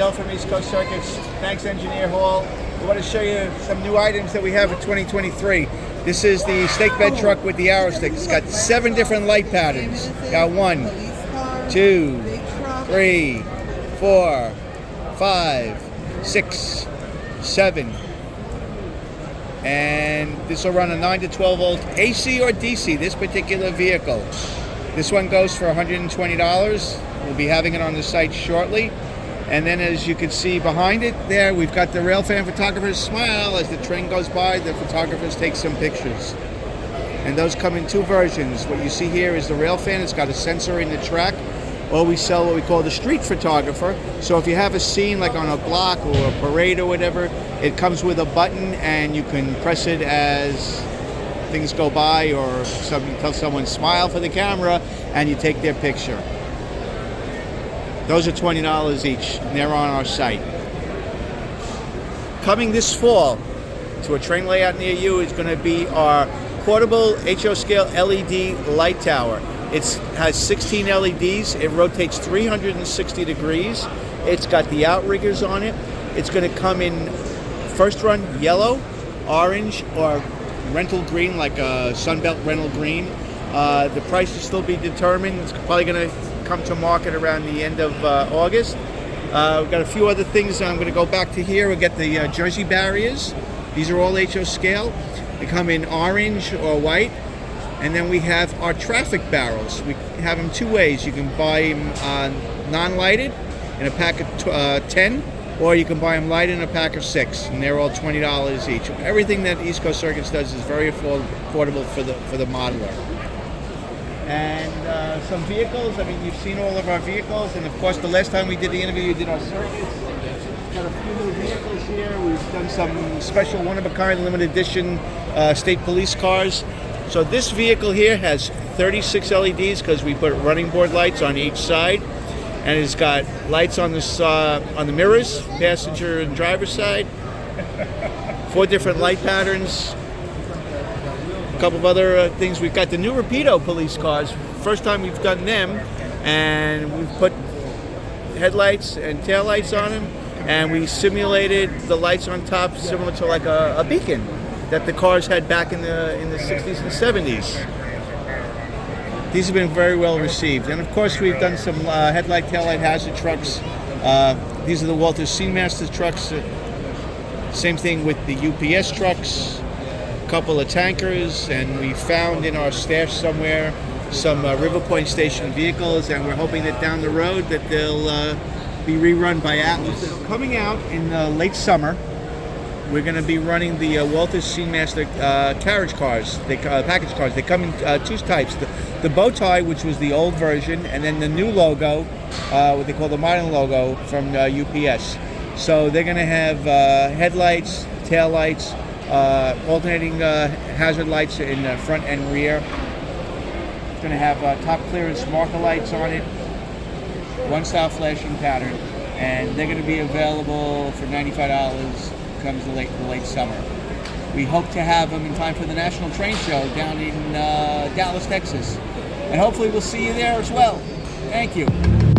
Dale from East Coast Circuits. Thanks, Engineer Hall. We want to show you some new items that we have in 2023. This is the stake bed truck with the arrow stick. It's got seven different light patterns. Got one, two, three, four, five, six, seven. And this will run a 9 to 12 volt AC or DC, this particular vehicle. This one goes for $120. We'll be having it on the site shortly. And then as you can see behind it there, we've got the Railfan photographer's smile. As the train goes by, the photographers take some pictures. And those come in two versions. What you see here is the Railfan. It's got a sensor in the track. Or we sell what we call the street photographer. So if you have a scene like on a block or a parade or whatever, it comes with a button and you can press it as things go by or some, tell someone smile for the camera and you take their picture. Those are $20 each, and they're on our site. Coming this fall to a train layout near you is going to be our portable HO scale LED light tower. It has 16 LEDs. It rotates 360 degrees. It's got the outriggers on it. It's going to come in first run yellow, orange, or rental green, like a Sunbelt rental green. Uh, the price will still be determined. It's probably going to come to market around the end of uh, August. Uh, we've got a few other things. I'm going to go back to here. We get the uh, Jersey barriers. These are all HO scale. They come in orange or white. And then we have our traffic barrels. We have them two ways. You can buy them uh, non-lighted in a pack of uh, 10, or you can buy them lighted in a pack of six, and they're all $20 each. Everything that East Coast Circuits does is very affordable for the, for the modeler and uh, some vehicles. I mean, you've seen all of our vehicles, and of course, the last time we did the interview, you did our circuits. Got a few new vehicles here. We've done some special one-of-a-kind limited edition uh, state police cars. So this vehicle here has 36 LEDs because we put running board lights on each side, and it's got lights on the uh, on the mirrors, passenger and driver side. Four different light patterns, couple of other uh, things. We've got the new Rapido police cars. First time we've done them, and we've put headlights and taillights on them, and we simulated the lights on top similar to like a, a beacon that the cars had back in the in the 60s and 70s. These have been very well received, and of course we've done some uh, headlight, taillight hazard trucks. Uh, these are the Walthers SceneMasters trucks. Same thing with the UPS trucks couple of tankers, and we found in our stash somewhere some uh, River Point Station vehicles, and we're hoping that down the road that they'll uh, be rerun by Atlas. Coming out in uh, late summer, we're going to be running the uh, Walthers SceneMaster uh, carriage cars, the uh, package cars. They come in uh, two types: the, the bow tie, which was the old version, and then the new logo, what they call the modern logo from UPS. So they're going to have headlights, tail lights, uh, alternating uh, hazard lights in the front and rear. It's going to have uh, top clearance marker lights on it, one style flashing pattern, and they're going to be available for $95 comes the late, the late summer. We hope to have them in time for the National Train Show down in uh, Dallas, Texas. And hopefully we'll see you there as well. Thank you.